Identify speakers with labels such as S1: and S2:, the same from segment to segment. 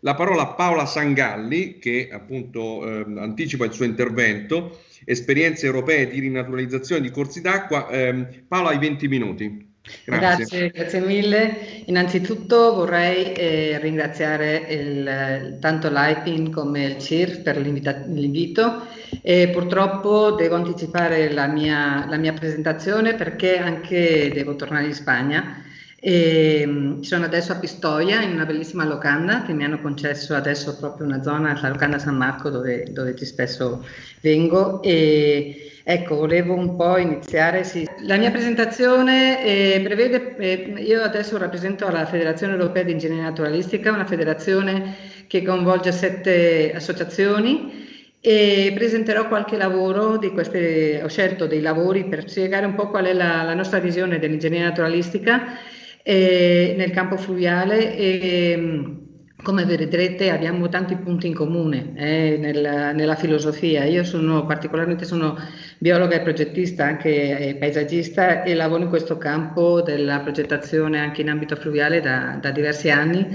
S1: la parola a Paola Sangalli, che appunto eh, anticipa il suo intervento, esperienze europee di rinaturalizzazione di corsi d'acqua. Eh, Paola, hai 20 minuti.
S2: Grazie. grazie. grazie, mille. Innanzitutto vorrei eh, ringraziare il, tanto l'IPIN come il CIR per l'invito e purtroppo devo anticipare la mia, la mia presentazione perché anche devo tornare in Spagna e, um, sono adesso a Pistoia in una bellissima locanda che mi hanno concesso adesso proprio una zona, la locanda San Marco dove, dove ci spesso vengo e ecco volevo un po' iniziare, sì. la mia presentazione eh, prevede, eh, io adesso rappresento la Federazione Europea di Ingegneria Naturalistica, una federazione che coinvolge sette associazioni e presenterò qualche lavoro di queste, ho scelto dei lavori per spiegare un po' qual è la, la nostra visione dell'ingegneria naturalistica eh, nel campo fluviale e come vedrete abbiamo tanti punti in comune eh, nella, nella, filosofia. Io sono particolarmente sono biologa e progettista, anche eh, paesaggista e lavoro in questo campo della progettazione anche in ambito fluviale da, da diversi anni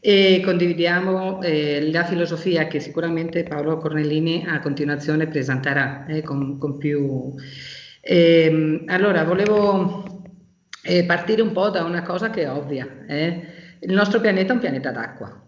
S2: e condividiamo eh, la filosofia che sicuramente Paolo Cornellini a continuazione presenterà eh, con, con, più... Eh, allora, volevo e partire un po' da una cosa che è ovvia. Eh? Il nostro pianeta è un pianeta d'acqua.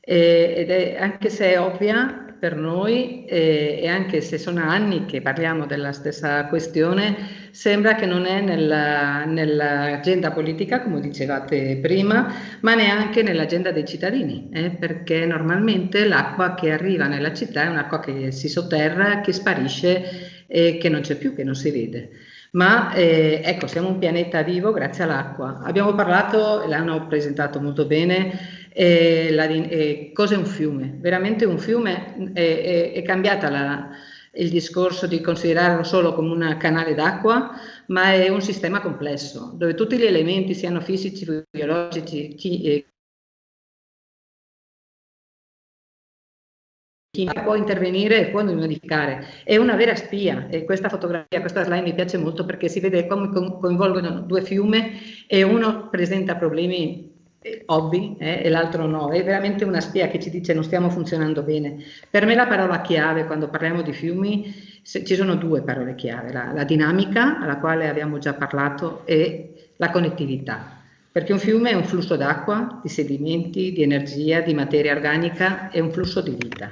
S2: ed è, anche se è ovvia per noi eh, e anche se sono anni che parliamo della stessa questione, sembra che non è nell'agenda nell politica, come dicevate prima, ma neanche nell'agenda dei cittadini, eh, perché normalmente l'acqua che arriva nella città è un'acqua che si sotterra, che sparisce e che non c'è più, che non si vede ma eh, ecco, siamo un pianeta vivo grazie all'acqua. Abbiamo parlato, l'hanno presentato molto bene, eh, la, eh, cos'è un fiume? Veramente un fiume è, è cambiata la, il discorso di considerarlo solo come un canale d'acqua, ma è un sistema complesso, dove tutti gli elementi, siano fisici, biologici, chi, chi può intervenire e può modificare. È una vera spia e questa fotografia, questa slide mi piace molto perché si vede come coinvolgono due fiumi e uno presenta problemi eh, ovvi eh, e l'altro no. È veramente una spia che ci dice non stiamo funzionando bene. Per me la parola chiave quando parliamo di fiumi, se, ci sono due parole chiave, la, la dinamica, alla quale abbiamo già parlato, e la connettività perché un fiume è un flusso d'acqua, di sedimenti, di energia, di materia organica, è un flusso di vita.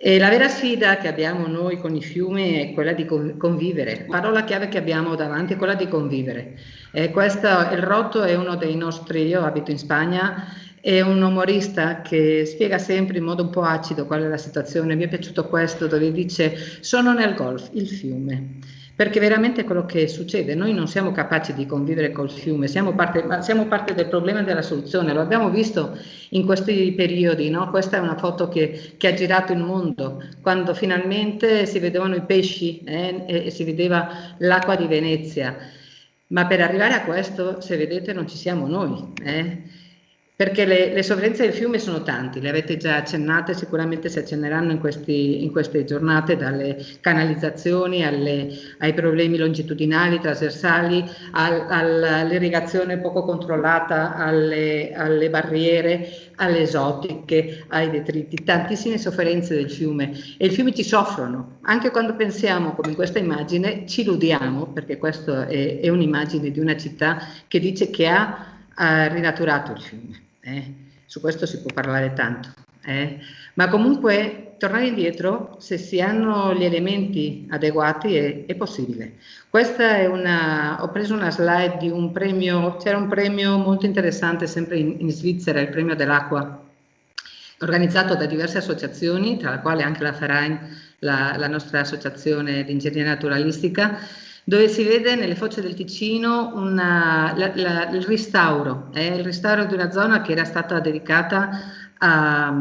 S2: E la vera sfida che abbiamo noi con i fiumi è quella di convivere. La parola chiave che abbiamo davanti è quella di convivere. E questo, il Rotto è uno dei nostri, io abito in Spagna, è un umorista che spiega sempre in modo un po' acido qual è la situazione. Mi è piaciuto questo dove dice sono nel golf, il fiume perché veramente quello che succede, noi non siamo capaci di convivere col fiume, siamo parte, siamo parte del problema e della soluzione, lo abbiamo visto in questi periodi, no? questa è una foto che, che, ha girato il mondo, quando finalmente si vedevano i pesci eh, e, e si vedeva l'acqua di Venezia, ma per arrivare a questo, se vedete, non ci siamo noi. Eh? Perché le, le, sovrinenze del fiume sono tanti, le avete già accennate, sicuramente si accenneranno in, questi, in queste giornate, dalle canalizzazioni alle, ai problemi longitudinali, trasversali, al, all'irrigazione poco controllata, alle, alle, barriere, alle esotiche, ai detriti, tantissime sofferenze del fiume. E i fiumi ci soffrono, anche quando pensiamo, come in questa immagine, ci illudiamo, perché questa è, è un'immagine di una città che dice che ha, ha rinaturato il fiume. Eh? Su questo si può parlare tanto. Eh? Ma comunque tornare indietro, se si hanno gli elementi adeguati, è, è possibile. Questa è una, ho preso una slide di un premio, c'era un premio molto interessante sempre in, in Svizzera, il premio dell'acqua, organizzato da diverse associazioni, tra le quali anche la Ferain, la, la nostra associazione di ingegneria naturalistica, dove si vede nelle foce del Ticino una, la, la, il restauro, eh, il restauro di una zona che era stata dedicata a,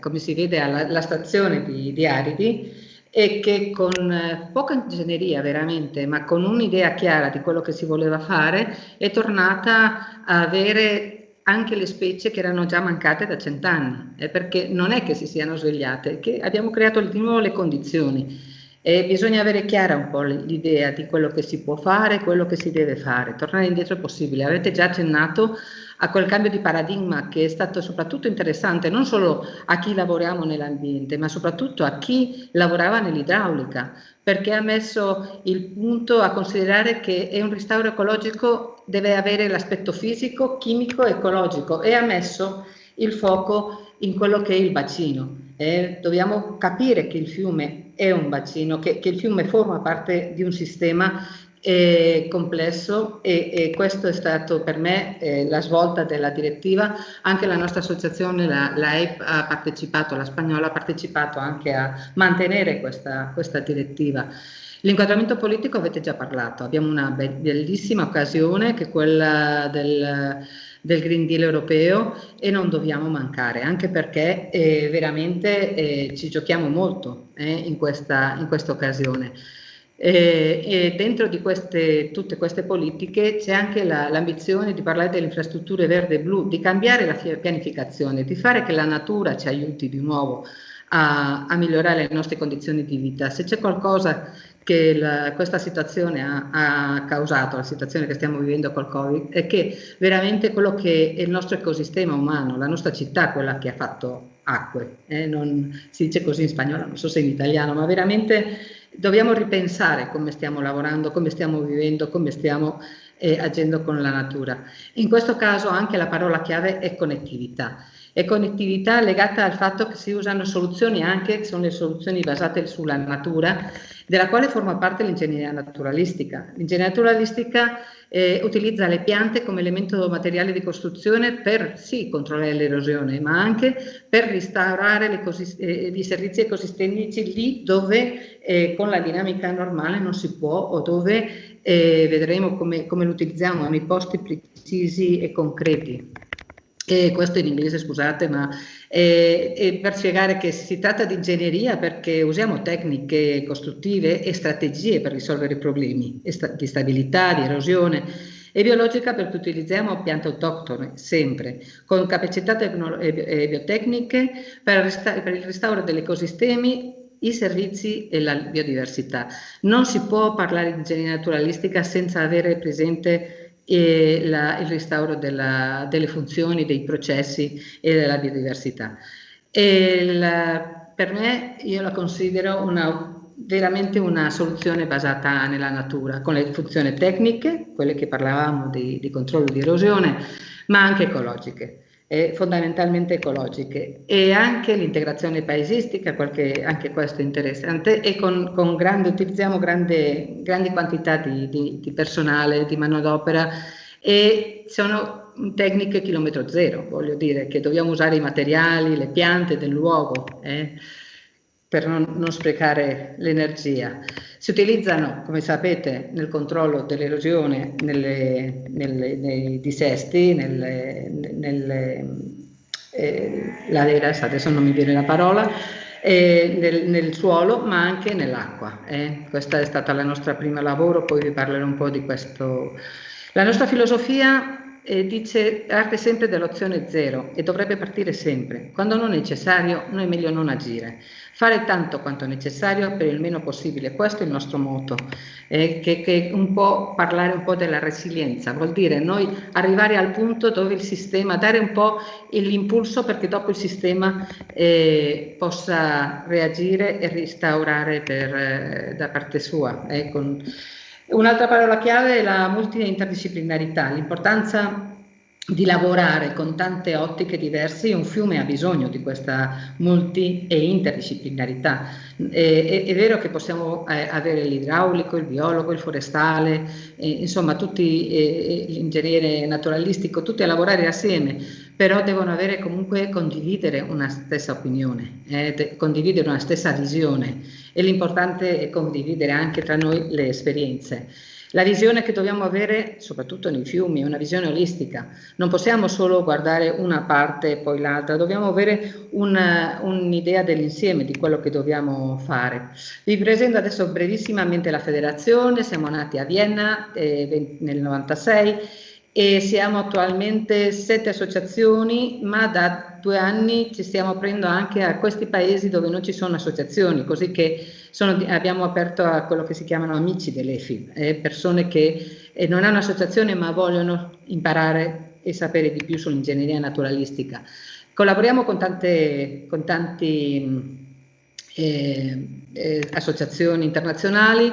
S2: come si vede, alla, alla stazione di, di Aridi e che con eh, poca ingegneria veramente, ma con un'idea chiara di quello che si voleva fare, è tornata a avere anche le specie che erano già mancate da cent'anni, eh, perché non è che si siano svegliate, che abbiamo creato di nuovo le condizioni. E bisogna avere chiara un po' l'idea di quello che si può fare, quello che si deve fare. Tornare indietro è possibile. Avete già accennato a quel cambio di paradigma che è stato soprattutto interessante non solo a chi lavoriamo nell'ambiente, ma soprattutto a chi lavorava nell'idraulica, perché ha messo il punto a considerare che un restauro ecologico deve avere l'aspetto fisico, chimico ecologico e ha messo il fuoco in quello che è il bacino. Eh, dobbiamo capire che il fiume è un bacino, che, che il fiume forma parte di un sistema eh, complesso e, e, questo è stato per me eh, la svolta della direttiva. Anche la nostra associazione, la, la EIP, ha partecipato, la spagnola ha partecipato anche a mantenere questa, questa direttiva. L'inquadramento politico avete già parlato, abbiamo una bellissima occasione che è quella del del Green Deal europeo e non dobbiamo mancare, anche perché eh, veramente eh, ci giochiamo molto eh, in, questa, in questa occasione. e dentro di queste, tutte queste politiche c'è anche l'ambizione la, di parlare delle infrastrutture verde e blu, di cambiare la pianificazione, di fare che la natura ci aiuti di nuovo a, a migliorare le nostre condizioni di vita. Se c'è qualcosa che la, questa situazione ha, ha, causato, la situazione che stiamo vivendo col Covid, è che veramente quello che è il nostro ecosistema umano, la nostra città, quella che ha fatto acque, eh, non, si dice così in spagnolo, non so se in italiano, ma veramente dobbiamo ripensare come stiamo lavorando, come stiamo vivendo, come stiamo eh, agendo con la natura. In questo caso anche la parola chiave è connettività e connettività legata al fatto che si usano soluzioni anche, che sono le soluzioni basate sulla natura, della quale forma parte l'ingegneria naturalistica. L'ingegneria naturalistica eh, utilizza le piante come elemento materiale di costruzione per sì controllare l'erosione, ma anche per restaurare eh, i servizi ecosistemici lì dove eh, con la dinamica normale non si può o dove eh, vedremo come, come lo utilizziamo nei posti precisi e concreti. E questo in inglese, scusate, ma è, è per spiegare che si tratta di ingegneria perché usiamo tecniche costruttive e strategie per risolvere i problemi di stabilità, di erosione e biologica perché utilizziamo piante autoctone sempre, con capacità e biotecniche per, per il restauro degli ecosistemi i servizi e la biodiversità. Non si può parlare di ingegneria naturalistica senza avere presente e la, il restauro della, delle funzioni, dei processi e della biodiversità. La, per me io la considero una, veramente una soluzione basata nella natura, con le funzioni tecniche, quelle che parlavamo di, di controllo di erosione, ma anche ecologiche eh, fondamentalmente ecologiche e anche l'integrazione paesistica, qualche, anche questo è interessante, e con, con grande, utilizziamo grande, grandi quantità di, di, di personale, di manodopera e sono tecniche chilometro zero, voglio dire che dobbiamo usare i materiali, le piante del luogo. Eh per non, non sprecare l'energia. Si utilizzano, come sapete, nel controllo dell'erosione nei dissesti, nelle, nelle eh, laderas, adesso non mi viene la parola, eh, nel, nel, suolo ma anche nell'acqua. Eh. Questa è stata la nostra prima lavoro, poi vi parlerò un po' di questo. La nostra filosofia eh, dice parte sempre dell'opzione zero e dovrebbe partire sempre. Quando non è necessario, noi è meglio non agire. Fare tanto quanto necessario per il meno possibile, questo è il nostro moto, eh, che, che un po' parlare un po' della resilienza, vuol dire noi arrivare al punto dove il sistema, dare un po' l'impulso perché dopo il sistema eh, possa reagire e restaurare per, eh, da parte sua. Eh, con, Un'altra parola chiave è la multi-interdisciplinarità, l'importanza di lavorare con tante ottiche diverse, un fiume ha bisogno di questa multi e interdisciplinarità. È, è vero che possiamo eh, avere l'idraulico, il biologo, il forestale, eh, insomma tutti eh, l'ingegnere naturalistico, tutti a lavorare assieme, però devono avere comunque condividere una stessa opinione, eh, condividere una stessa visione e l'importante è condividere anche tra noi le esperienze. La visione che dobbiamo avere, soprattutto nei fiumi, è una visione olistica. Non possiamo solo guardare una parte e poi l'altra, dobbiamo avere un'idea un dell'insieme di quello che dobbiamo fare. Vi presento adesso brevissimamente la federazione, siamo nati a Vienna eh, nel 96 e siamo attualmente sette associazioni, ma da due anni ci stiamo aprendo anche a questi paesi dove non ci sono associazioni, così che sono, abbiamo aperto a quello che si chiamano amici dell'EFI, eh, persone che eh, non hanno associazione ma vogliono imparare e sapere di più sull'ingegneria naturalistica. Collaboriamo con tante con tanti, eh, eh, associazioni internazionali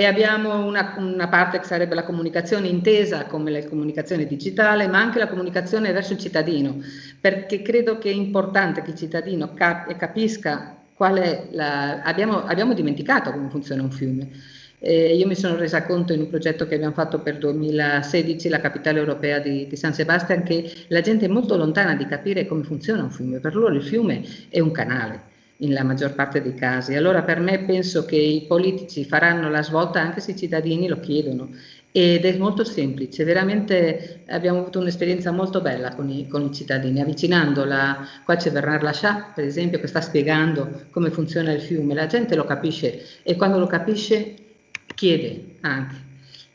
S2: e abbiamo una, una, parte che sarebbe la comunicazione intesa come la comunicazione digitale, ma anche la comunicazione verso il cittadino, perché credo che è importante che il cittadino cap capisca qual è la... Abbiamo, abbiamo dimenticato come funziona un fiume. Eh, io mi sono resa conto in un progetto che abbiamo fatto per 2016, la capitale europea di, di, San Sebastian, che la gente è molto lontana di capire come funziona un fiume. Per loro il fiume è un canale nella maggior parte dei casi. Allora per me penso che i politici faranno la svolta anche se i cittadini lo chiedono ed è molto semplice, veramente abbiamo avuto un'esperienza molto bella con i, con i cittadini, avvicinando la, qua c'è Bernard Lachat per esempio che sta spiegando come funziona il fiume, la gente lo capisce e quando lo capisce chiede anche.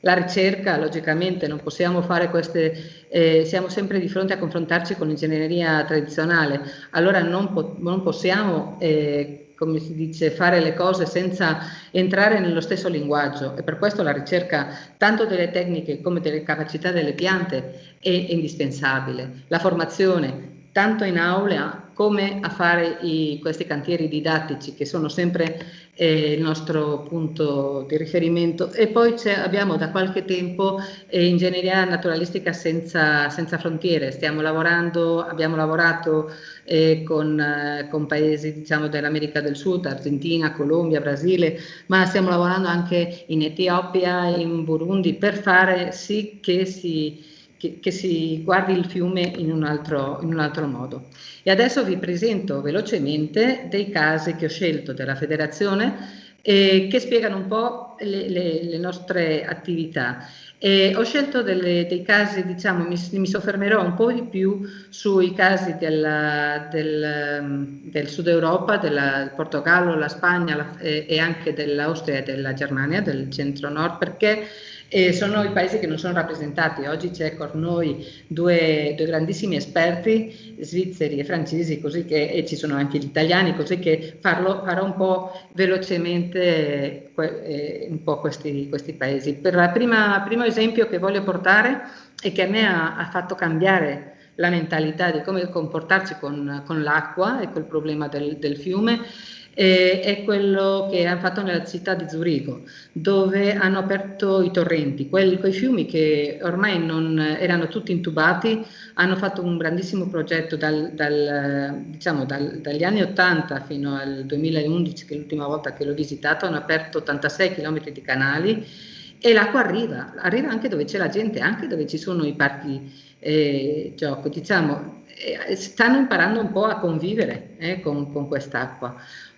S2: La ricerca, logicamente, non possiamo fare queste, eh, siamo sempre di fronte a confrontarci con l'ingegneria tradizionale, allora non, po non possiamo eh, come si dice, fare le cose senza entrare nello stesso linguaggio e per questo la ricerca tanto delle tecniche come delle capacità delle piante è indispensabile. La formazione tanto in aula come a fare i, questi cantieri didattici che sono sempre eh, il nostro punto di riferimento. E poi abbiamo da qualche tempo eh, ingegneria naturalistica senza, senza, frontiere, stiamo lavorando, abbiamo lavorato eh, con, eh, con, paesi diciamo, dell'America del Sud, Argentina, Colombia, Brasile, ma stiamo lavorando anche in Etiopia, in Burundi per fare sì che si che, che, si guardi il fiume in un, altro, in un altro modo. E adesso vi presento velocemente dei casi che ho scelto della federazione eh, che spiegano un po' le, le, le nostre attività. E ho scelto delle, dei casi, diciamo, mi, mi, soffermerò un po' di più sui casi della, del, del, Sud Europa, del Portogallo, la Spagna la, e, e anche dell'Austria e della Germania, del centro-nord, perché e sono i paesi che non sono rappresentati. Oggi c'è con noi due, due, grandissimi esperti, svizzeri e francesi, così che, e ci sono anche gli italiani, così che farlo, farò un po' velocemente eh, un po' questi, questi paesi. Per il primo esempio che voglio portare e che a me ha, ha fatto cambiare la mentalità di come comportarsi con, con l'acqua e col problema del, del fiume eh, è quello che hanno fatto nella città di Zurigo, dove hanno aperto i torrenti, quelli, quei fiumi che ormai non erano tutti intubati, hanno fatto un grandissimo progetto dal, dal, diciamo, dal, dagli anni 80 fino al 2011, che è l'ultima volta che l'ho visitato, hanno aperto 86 km di canali e l'acqua arriva, arriva anche dove c'è la gente, anche dove ci sono i parchi eh, gioco, diciamo, eh, stanno imparando un po' a convivere eh, con, con quest'acqua.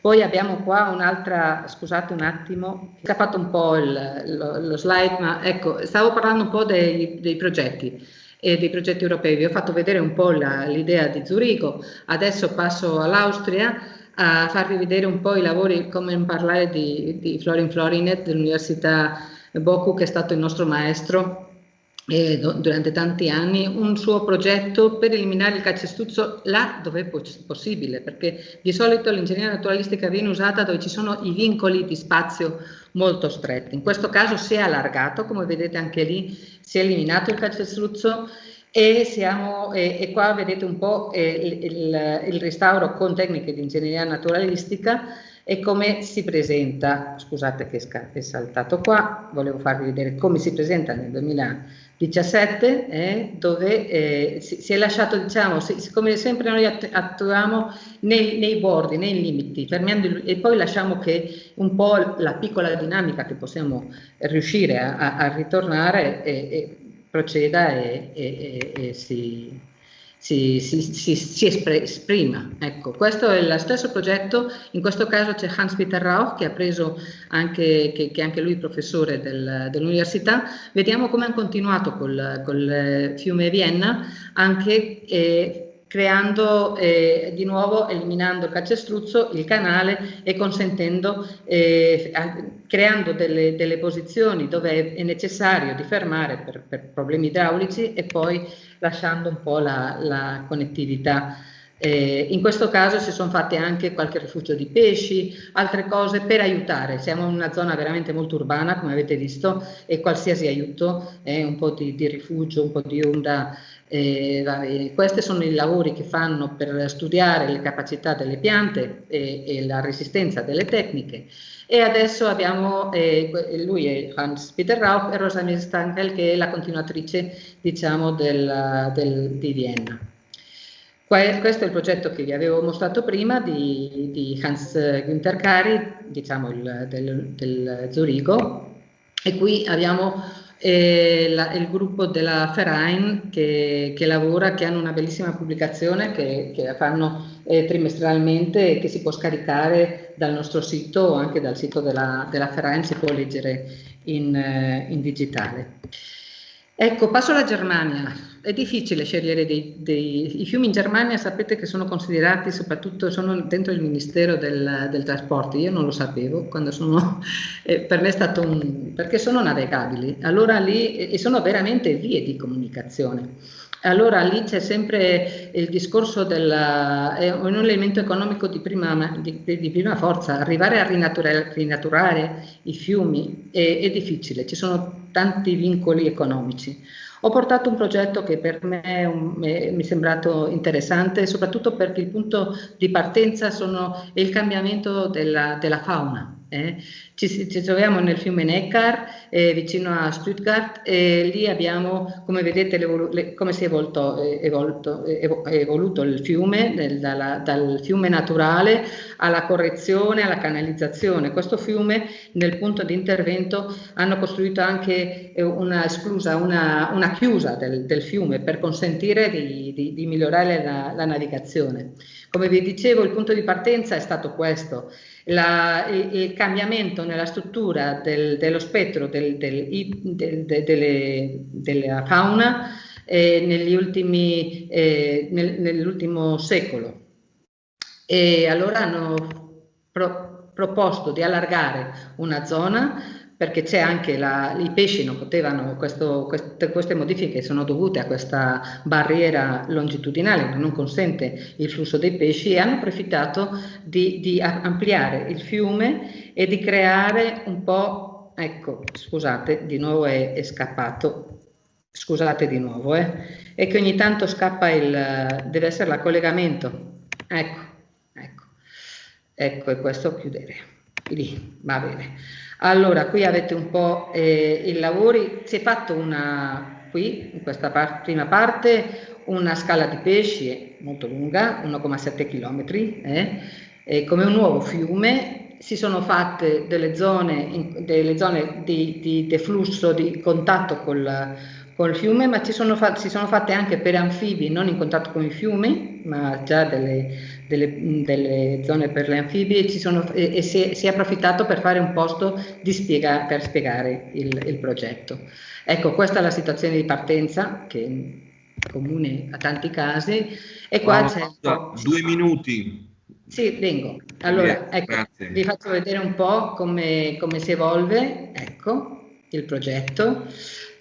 S2: Poi abbiamo qua un'altra, scusate un attimo, ho fatto un po' il, lo, lo, slide, ma ecco, stavo parlando un po' dei, dei progetti e dei progetti europei. Vi ho fatto vedere un po' l'idea di Zurigo, adesso passo all'Austria a farvi vedere un po' i lavori, come parlare di, di Florin Florinet dell'Università Boku, che è stato il nostro maestro eh, durante tanti anni un suo progetto per eliminare il calcestruzzo là dove è poss possibile, perché di solito l'ingegneria naturalistica viene usata dove ci sono i vincoli di spazio molto stretti. In questo caso si è allargato, come vedete anche lì si è eliminato il calcestruzzo e, siamo, e, e qua vedete un po' eh, il, il, il restauro con tecniche di ingegneria naturalistica e come si presenta, scusate che è saltato qua, volevo farvi vedere come si presenta nel 2017, eh, dove eh, si, si, è lasciato, diciamo, si, come sempre noi attuiamo nei, nei bordi, nei limiti, fermando e poi lasciamo che un po' la piccola dinamica che possiamo riuscire a, a, ritornare e, e proceda e, e si si, si, si, si esprima. Ecco, questo è lo stesso progetto, in questo caso c'è Hans-Peter Rauch che ha preso anche, che, che anche lui professore del, dell'università, vediamo come hanno continuato col, col fiume Vienna, anche eh, creando eh, di nuovo, eliminando il calcestruzzo, il canale e consentendo, eh, creando delle, delle, posizioni dove è necessario di fermare per, per, problemi idraulici e poi lasciando un po' la, la connettività Eh, in questo caso si sono fatti anche qualche rifugio di pesci, altre cose per aiutare. Siamo in una zona veramente molto urbana, come avete visto, e qualsiasi aiuto, eh, un po' di, di, rifugio, un po' di onda. Eh, questi sono i lavori che fanno per studiare le capacità delle piante e, e la resistenza delle tecniche. E adesso abbiamo, eh, lui è Hans Peter Rauch e Rosamir Stankel che è la continuatrice diciamo, del, del, di Vienna. Questo è il progetto che vi avevo mostrato prima di, di Hans Günther Kari, diciamo il, del, del, Zurigo, e qui abbiamo eh, la, il gruppo della Verein che, che, lavora, che hanno una bellissima pubblicazione che, che fanno eh, trimestralmente e che si può scaricare dal nostro sito o anche dal sito della, della Verein, si può leggere in, eh, in digitale. Ecco, passo alla Germania. È difficile scegliere dei, dei, I fiumi in Germania sapete che sono considerati, soprattutto sono dentro il Ministero del, del Trasporto, io non lo sapevo, quando sono, eh, per me è stato un... perché sono navigabili, allora lì, e sono veramente vie di comunicazione. Allora lì c'è sempre il discorso del è un elemento economico di prima, di, di prima forza, arrivare a rinaturare, rinaturare i fiumi è, è, difficile, ci sono tanti vincoli economici. Ho portato un progetto che per me un, mi è sembrato interessante, soprattutto perché il punto di partenza sono, è il cambiamento della, della fauna. Eh. Ci, ci, troviamo nel fiume Neckar, eh, vicino a Stuttgart, e lì abbiamo, come vedete, le, come si è evolto, evolto, evoluto il fiume, nel, dalla, dal fiume naturale alla correzione, alla canalizzazione. Questo fiume, nel punto di intervento, hanno costruito anche eh, una esclusa, una, una chiusa del, del, fiume per consentire di, di, di migliorare la, la navigazione. Come vi dicevo, il punto di partenza è stato questo la, il, il, cambiamento nella struttura del, dello spettro del, del, delle, della fauna eh, ultimi, eh, nel, nell'ultimo secolo. E allora hanno pro, proposto di allargare una zona perché c'è anche la, i pesci non potevano, questo, queste, queste, modifiche sono dovute a questa barriera longitudinale che non consente il flusso dei pesci e hanno approfittato di, di ampliare il fiume e di creare un po', ecco, scusate, di nuovo è, è scappato, scusate di nuovo, eh, è che ogni tanto scappa il, deve essere il collegamento, ecco, ecco, ecco e questo chiudere, lì, va bene. Allora, qui avete un po' eh, i lavori, si è fatto una, qui, in questa par prima parte, una scala di pesci molto lunga, 1,7 km, eh, come un nuovo fiume, si sono fatte delle zone, in, delle zone di, di deflusso, di contatto col, col fiume, ma sono fatti, si sono fatte anche per anfibi non in contatto con i fiumi, ma già delle, delle, delle zone per le anfibie sono, e, e si, è, si, è, approfittato per fare un posto spiega, per spiegare il, il, progetto. Ecco, questa è la situazione di partenza che è comune a tanti casi e qua
S1: oh, c'è... Due minuti.
S2: Sì, vengo. Allora, ecco, vi faccio vedere un po' come, come si evolve, ecco, il progetto.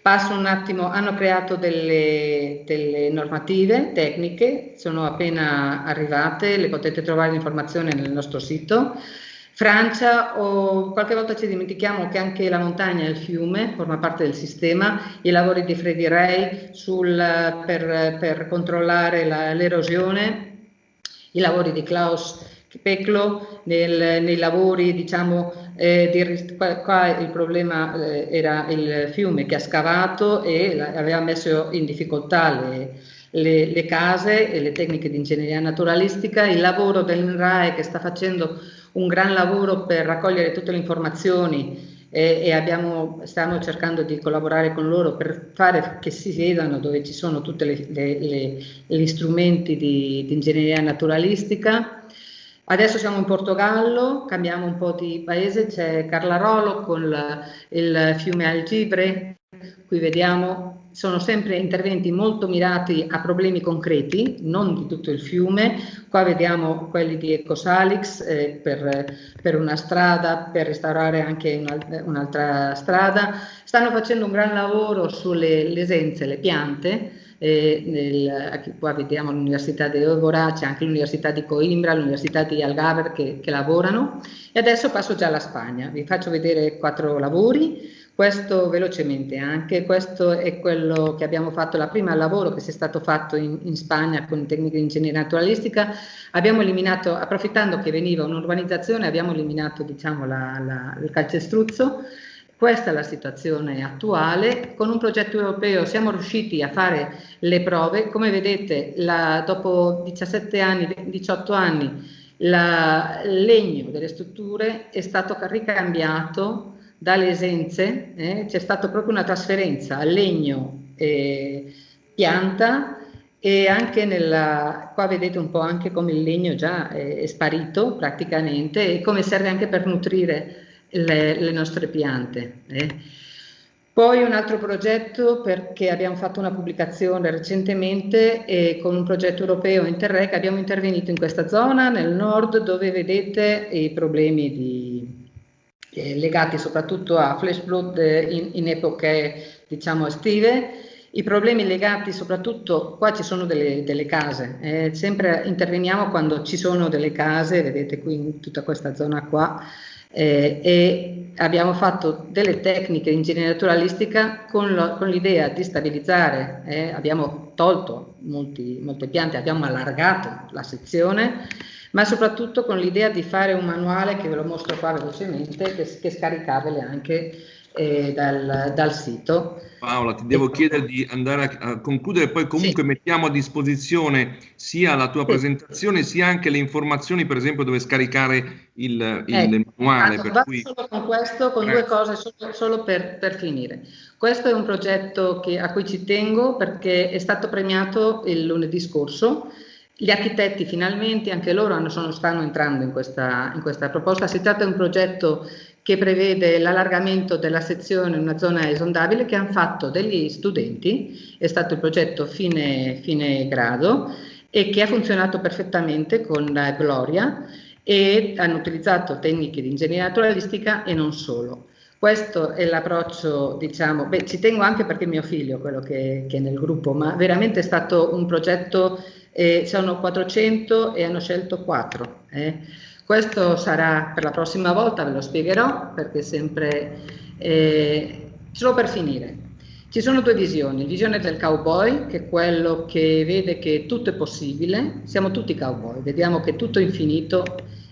S2: Passo un attimo, hanno creato delle, delle, normative tecniche, sono appena arrivate, le potete trovare l'informazione nel nostro sito. Francia, o qualche volta ci dimentichiamo che anche la montagna e il fiume forma parte del sistema, i lavori di Freddy Ray sul, per, per, controllare l'erosione, i lavori di Klaus Peclo nel, nei lavori diciamo eh, di, qua, il problema eh, era il fiume che ha scavato e la, aveva messo in difficoltà le, le, le, case e le tecniche di ingegneria naturalistica, il lavoro dell'INRAE che sta facendo un gran lavoro per raccogliere tutte le informazioni e, e abbiamo, stiamo cercando di collaborare con loro per fare che si vedano dove ci sono tutti gli strumenti di, di ingegneria naturalistica Adesso siamo in Portogallo, cambiamo un po' di paese, c'è Carlarolo con il fiume Algibre, qui vediamo sono sempre interventi molto mirati a problemi concreti, non di tutto il fiume. Qua vediamo quelli di Ecosalix eh, per, per, una strada, per restaurare anche un'altra strada. Stanno facendo un gran lavoro sulle esenze, le piante, eh, nel, qua vediamo l'Università di Evora, c'è anche l'Università di Coimbra, l'Università di Algarve che, che lavorano. E adesso passo già alla Spagna, vi faccio vedere quattro lavori, questo velocemente anche, questo è quello che abbiamo fatto, la prima lavoro che si è stato fatto in, in Spagna con tecniche di ingegneria naturalistica, abbiamo eliminato, approfittando che veniva un'urbanizzazione, abbiamo eliminato diciamo, la, la, il calcestruzzo, questa è la situazione attuale. Con un progetto europeo siamo riusciti a fare le prove. Come vedete, la, dopo 17 anni, 18 anni, il legno delle strutture è stato ricambiato dalle esenze, eh, c'è stata proprio una trasferenza al legno eh, pianta e anche nella, qua vedete un po' anche come il legno già è, è sparito praticamente e come serve anche per nutrire le, le nostre piante. Eh. Poi un altro progetto perché abbiamo fatto una pubblicazione recentemente e con un progetto europeo Interreg abbiamo intervenuto in questa zona nel nord dove vedete i problemi di, eh, legati soprattutto a flash flood in, in epoche diciamo estive i problemi legati soprattutto, qua ci sono delle, delle case, eh, sempre interveniamo quando ci sono delle case, vedete qui in tutta questa zona qua, eh, e abbiamo fatto delle tecniche di ingegneria naturalistica con, l'idea di stabilizzare, eh, abbiamo tolto molti, molte piante, abbiamo allargato la sezione, ma soprattutto con l'idea di fare un manuale che ve lo mostro qua velocemente, che, che scaricabile anche eh, dal, dal, sito.
S1: Paola, ti devo chiedere di andare a, a concludere, poi comunque sì. mettiamo a disposizione sia la tua sì. presentazione sia anche le informazioni, per esempio, dove scaricare il, il ecco, manuale.
S2: Per cui... solo con questo, con Grazie. due cose, solo, solo per, per, finire. Questo è un progetto che, a cui ci tengo perché è stato premiato il lunedì scorso. Gli architetti finalmente, anche loro hanno, sono, stanno entrando in questa, in questa proposta. Si tratta di un progetto che prevede l'allargamento della sezione in una zona esondabile che hanno fatto degli studenti, è stato il progetto fine, fine grado e che ha funzionato perfettamente con Gloria e hanno utilizzato tecniche di ingegneria naturalistica e non solo. Questo è l'approccio, diciamo, beh, ci tengo anche perché mio figlio, quello che, che, è nel gruppo, ma veramente è stato un progetto, eh, sono 400 e hanno scelto 4. Eh. Questo sarà per la prossima volta, ve lo spiegherò, perché sempre... Eh, solo per finire, ci sono due visioni, la visione del cowboy, che è quello che vede che tutto è possibile, siamo tutti cowboy, vediamo che tutto è infinito,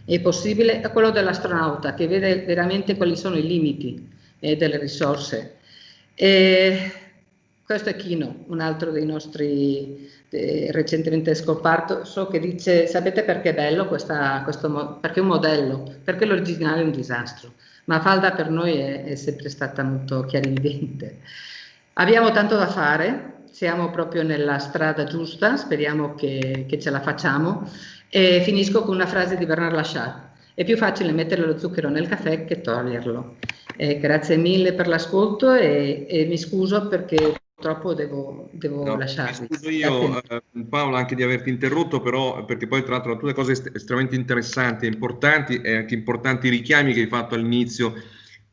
S2: è possibile, e quello dell'astronauta, che vede veramente quali sono i limiti eh, delle risorse. E questo è Kino, un altro dei nostri eh, recentemente scoperto, so che dice, sapete perché è bello questa, questo, perché è un modello, perché l'originale è un disastro, ma Falda per noi è, è sempre stata molto chiarividente. Abbiamo tanto da fare, siamo proprio nella strada giusta, speriamo che, che ce la facciamo e finisco con una frase di Bernard Lachat. È più facile mettere lo zucchero nel caffè che toglierlo. Eh, grazie mille per l'ascolto e, e mi scuso perché purtroppo devo, devo no, lasciarvi.
S1: Scuso io, eh, Paola, anche di averti interrotto, però, perché poi tra l'altro tutte cose est estremamente interessanti e importanti e anche importanti richiami che hai fatto all'inizio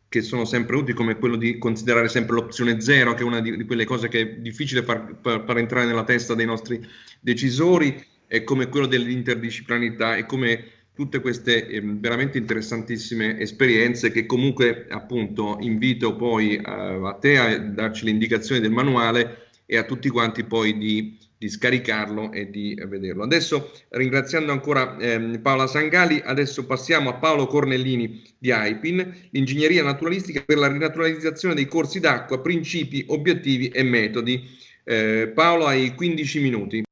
S1: che sono sempre utili, come quello di considerare sempre l'opzione zero, che è una di, di quelle cose che è difficile far, far, far, entrare nella testa dei nostri decisori, e come quello dell'interdisciplinarità e come tutte queste eh, veramente interessantissime esperienze che comunque appunto invito poi eh, a te a darci le indicazioni del manuale e a tutti quanti poi di, di scaricarlo e di vederlo. Adesso ringraziando ancora eh, Paola Sangali, adesso passiamo a Paolo Cornellini di AIPIN, l'ingegneria naturalistica per la rinaturalizzazione dei corsi d'acqua, principi, obiettivi e metodi. Eh, Paolo hai 15 minuti.